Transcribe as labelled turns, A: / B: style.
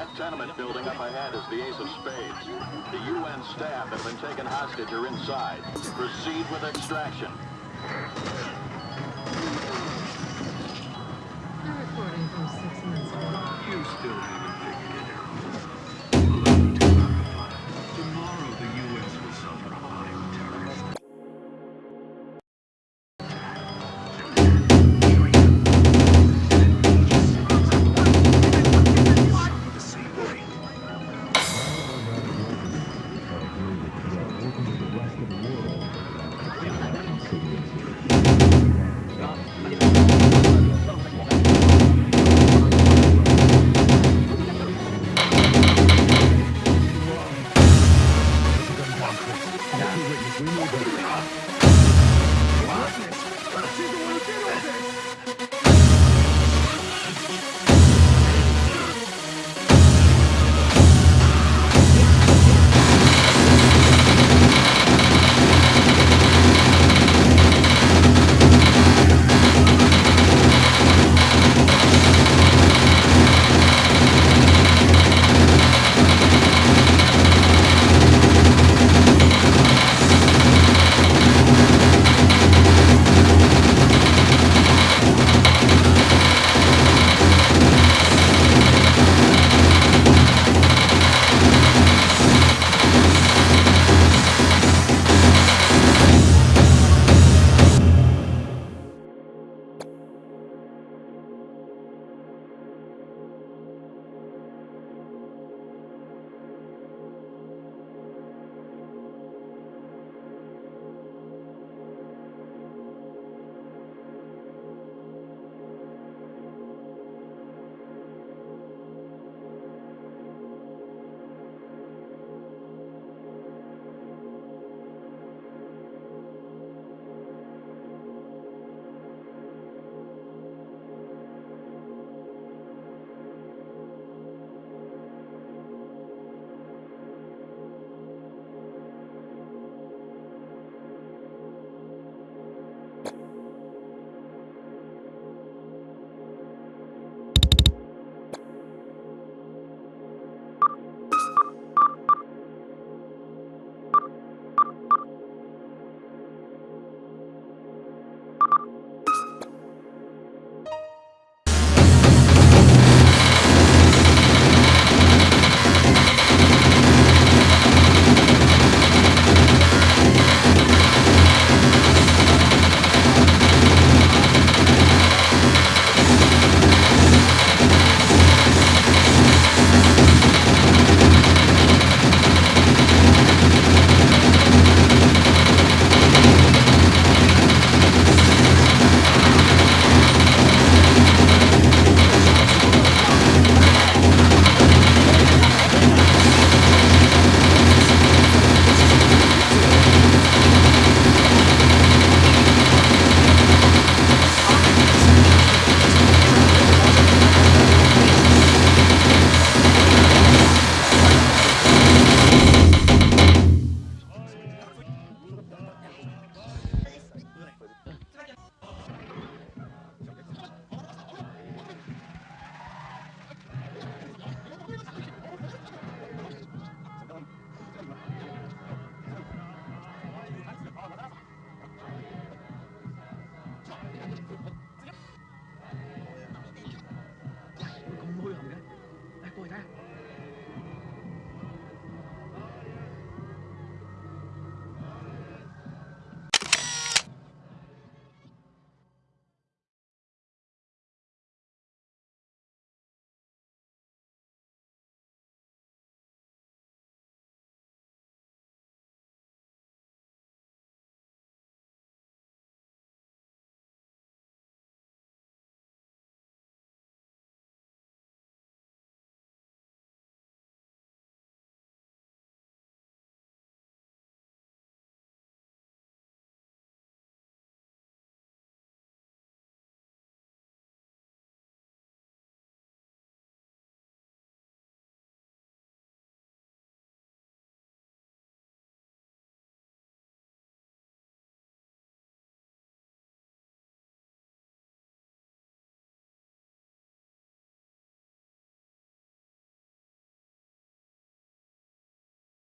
A: That tenement building up ahead is the Ace of Spades. The UN staff that have been taken hostage are inside. Proceed with extraction.